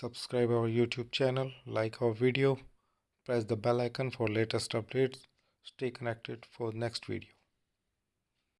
subscribe our youtube channel like our video press the bell icon for latest updates. Stay connected for next video.